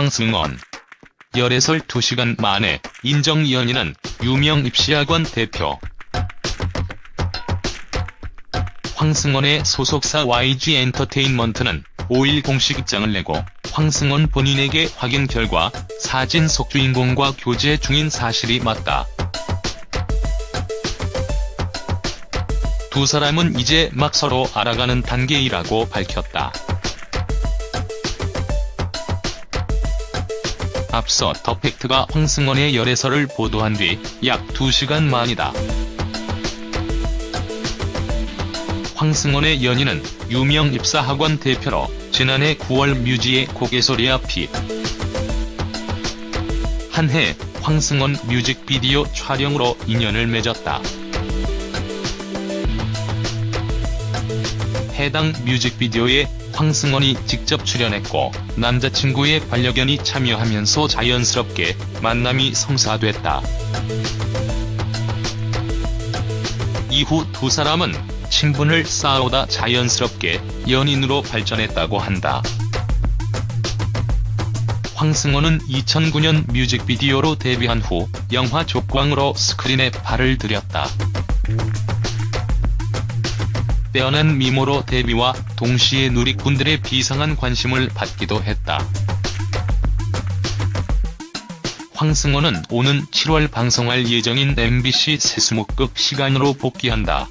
황승원. 열애설 2시간 만에 인정 연인은 유명 입시학원 대표. 황승원의 소속사 YG 엔터테인먼트는 5일 공식 입장을 내고 황승원 본인에게 확인 결과 사진 속 주인공과 교제 중인 사실이 맞다. 두 사람은 이제 막 서로 알아가는 단계이라고 밝혔다. 앞서 더 팩트가 황승원의 열애설을 보도한 뒤 약 2시간 만이다. 황승원의 연인은 유명 입사학원 대표로 지난해 9월 뮤지의 고개소리야 핏. 한해 황승원 뮤직비디오 촬영으로 인연을 맺었다. 해당 뮤직비디오에 황승원이 직접 출연했고 남자친구의 반려견이 참여하면서 자연스럽게 만남이 성사됐다. 이후 두 사람은 친분을 쌓아오다 자연스럽게 연인으로 발전했다고 한다. 황승원은 2009년 뮤직비디오로 데뷔한 후 영화 족광으로 스크린에 발을 들였다. 빼어난 미모로 데뷔와 동시에 누리꾼들의 비상한 관심을 받기도 했다. 황승호는 오는 7월 방송할 예정인 MBC 세수목극 시간으로 복귀한다.